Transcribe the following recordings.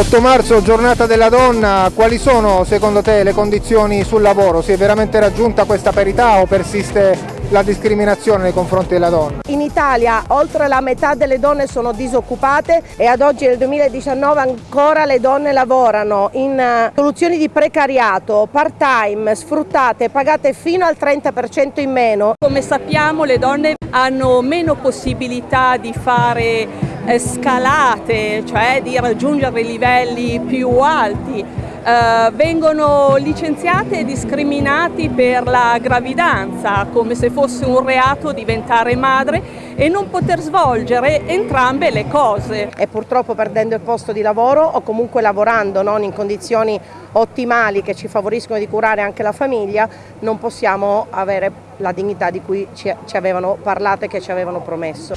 8 marzo, giornata della donna, quali sono secondo te le condizioni sul lavoro? Si è veramente raggiunta questa parità o persiste la discriminazione nei confronti della donna? In Italia oltre la metà delle donne sono disoccupate e ad oggi nel 2019 ancora le donne lavorano in eh, soluzioni di precariato, part time, sfruttate, pagate fino al 30% in meno. Come sappiamo le donne hanno meno possibilità di fare scalate, cioè di raggiungere livelli più alti. Uh, vengono licenziate e discriminati per la gravidanza, come se fosse un reato diventare madre e non poter svolgere entrambe le cose. E purtroppo perdendo il posto di lavoro o comunque lavorando non in condizioni ottimali che ci favoriscono di curare anche la famiglia, non possiamo avere la dignità di cui ci, ci avevano parlato e che ci avevano promesso.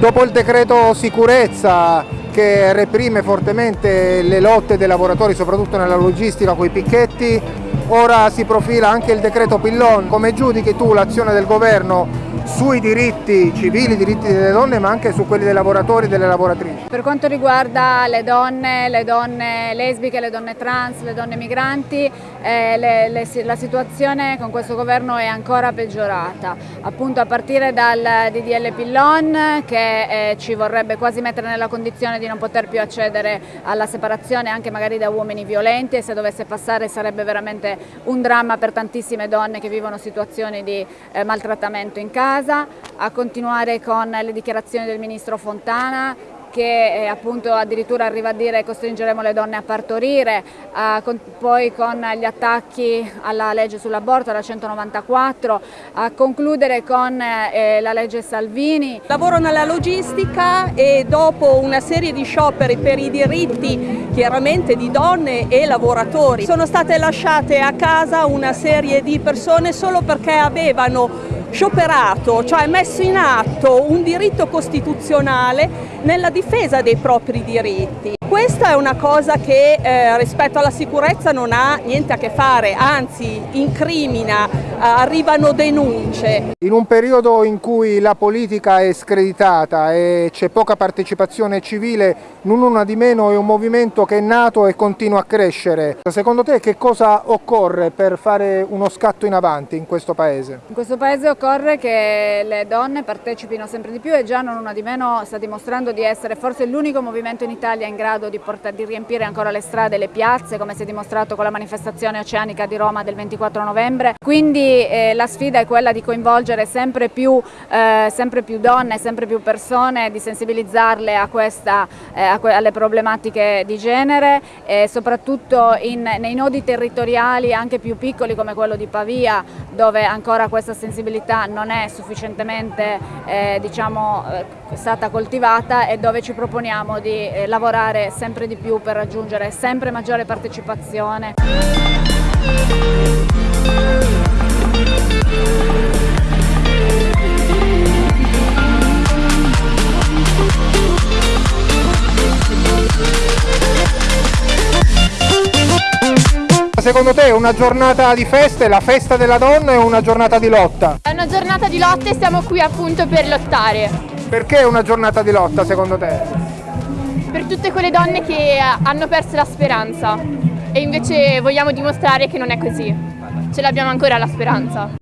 Dopo il decreto sicurezza che reprime fortemente le lotte dei lavoratori, soprattutto nella logistica con i picchetti, ora si profila anche il decreto Pillon. Come giudichi tu l'azione del governo sui diritti civili, diritti delle donne, ma anche su quelli dei lavoratori e delle lavoratrici. Per quanto riguarda le donne, le donne lesbiche, le donne trans, le donne migranti, eh, le, le, la situazione con questo governo è ancora peggiorata, appunto a partire dal DDL Pillon che eh, ci vorrebbe quasi mettere nella condizione di non poter più accedere alla separazione anche magari da uomini violenti e se dovesse passare sarebbe veramente un dramma per tantissime donne che vivono situazioni di eh, maltrattamento in casa. A continuare con le dichiarazioni del Ministro Fontana che eh, appunto addirittura arriva a dire costringeremo le donne a partorire, eh, con, poi con gli attacchi alla legge sull'aborto, la 194, a concludere con eh, la legge Salvini. Lavoro nella logistica e dopo una serie di scioperi per i diritti chiaramente di donne e lavoratori sono state lasciate a casa una serie di persone solo perché avevano scioperato, cioè messo in atto un diritto costituzionale nella difesa dei propri diritti. Questa è una cosa che eh, rispetto alla sicurezza non ha niente a che fare, anzi incrimina, arrivano denunce. In un periodo in cui la politica è screditata e c'è poca partecipazione civile, non una di meno è un movimento che è nato e continua a crescere. Secondo te che cosa occorre per fare uno scatto in avanti in questo paese? In questo paese occorre che le donne partecipino sempre di più e già non una di meno sta dimostrando di essere forse l'unico movimento in Italia in grado grado di, portare, di riempire ancora le strade e le piazze come si è dimostrato con la manifestazione oceanica di Roma del 24 novembre. Quindi eh, la sfida è quella di coinvolgere sempre più, eh, sempre più donne, sempre più persone, di sensibilizzarle a questa, eh, a alle problematiche di genere soprattutto in, nei nodi territoriali anche più piccoli come quello di Pavia dove ancora questa sensibilità non è sufficientemente eh, diciamo, eh, stata coltivata e dove ci proponiamo di eh, lavorare sempre di più per raggiungere sempre maggiore partecipazione. Secondo te è una giornata di feste, la festa della donna o una giornata di lotta? È una giornata di lotta e siamo qui appunto per lottare. Perché è una giornata di lotta secondo te? per tutte quelle donne che hanno perso la speranza e invece vogliamo dimostrare che non è così, ce l'abbiamo ancora la speranza.